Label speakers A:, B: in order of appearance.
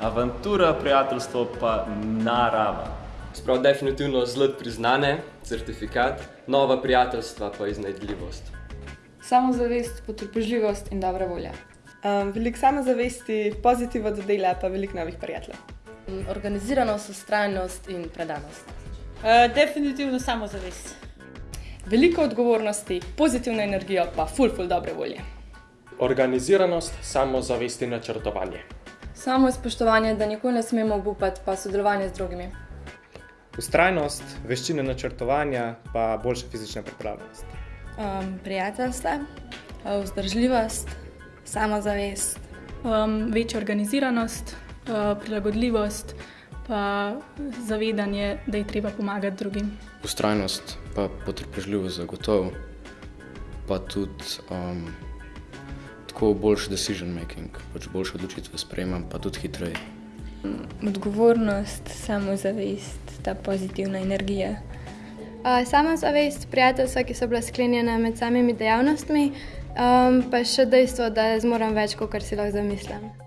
A: Avantura, prijateljstvo pa narava.
B: Sprav definitivno zlot priznane, certifikat, nova prijateljstva pa iznajdljivost.
C: Samozavest, potrpežljivost in dobra volja.
D: Um, veliko samozavesti, pozitivno do dela, pa veliko novih prijateljev.
E: Organiziranost, ustrajnost in predanost.
F: Uh, definitivno samozavest.
C: Veliko odgovornosti, pozitivno energijo, pa ful, ful dobre volje.
G: Organiziranost, samozavest in načrtovanje.
H: Samo spoštovanje, da nikoli ne smemo obupati, pa sodelovanje z drugimi.
I: Ustrajnost, veščine načrtovanja, pa boljša fizična pripravljenost.
J: Um, prijateljstva, vzdržljivost, samozavest,
K: um, večja organiziranost, uh, prilagodljivost, pa zavedanje, da je treba pomagati drugim.
L: Ustrajnost, pa potrpežljivost, zagotovo, pa tudi um, tako boljši decision making, pač boljše odločitve sprejemam, pa tudi hitreje.
M: Odgovornost, samozavest, ta pozitivna energija.
N: Uh, samozavest, prijateljstva, ki so bila sklenjena med samimi dejavnostmi, um, pa še dejstvo, da zmorem več, kot si lahko zamislim.